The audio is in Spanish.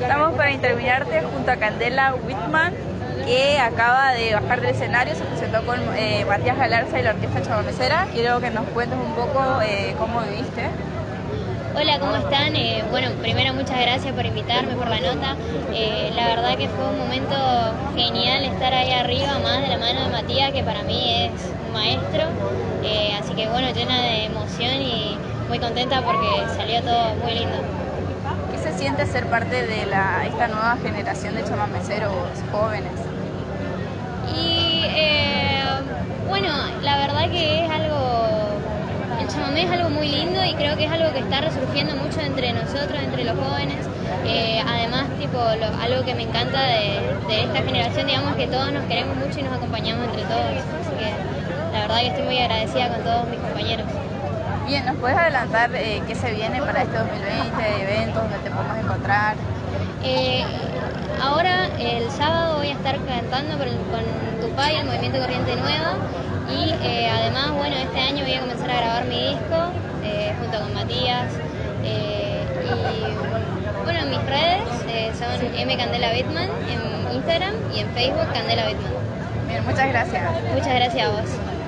Estamos para interminarte junto a Candela Whitman, que acaba de bajar del escenario, se presentó con eh, Matías Galarza y la Orquesta Chabamecera. Quiero que nos cuentes un poco eh, cómo viviste. Hola, ¿cómo están? Eh, bueno, primero muchas gracias por invitarme, por la nota. la verdad que fue un momento genial estar ahí arriba, más de la mano de Matías, que para mí es un maestro. así que bueno, llena de emoción y muy contenta porque salió todo muy lindo. ¿Qué se siente ser parte de la, esta nueva generación de chamameceros jóvenes? Y eh, bueno, la verdad que es algo, el chamamé es algo muy lindo y creo que es algo que está resurgiendo mucho entre nosotros, entre los jóvenes. Eh, además, tipo, algo que me encanta de, de, esta generación, digamos que todos nos queremos mucho y nos acompañamos entre todos. Así que la verdad que estoy muy agradecida con todos mis compañeros. Bien, ¿nos puedes adelantar eh, qué se viene para este 2020, eventos donde te podemos encontrar? Eh, ahora, el sábado voy a estar cantando con, Tupay, el Movimiento Corriente Nueva, y eh, además, bueno, este año voy a comenzar a grabar mi disco junto con Matías. y bueno, mis redes son M Candela Bitman en Instagram y en Facebook Candela Bitman. Bien, muchas gracias. Muchas gracias a vos.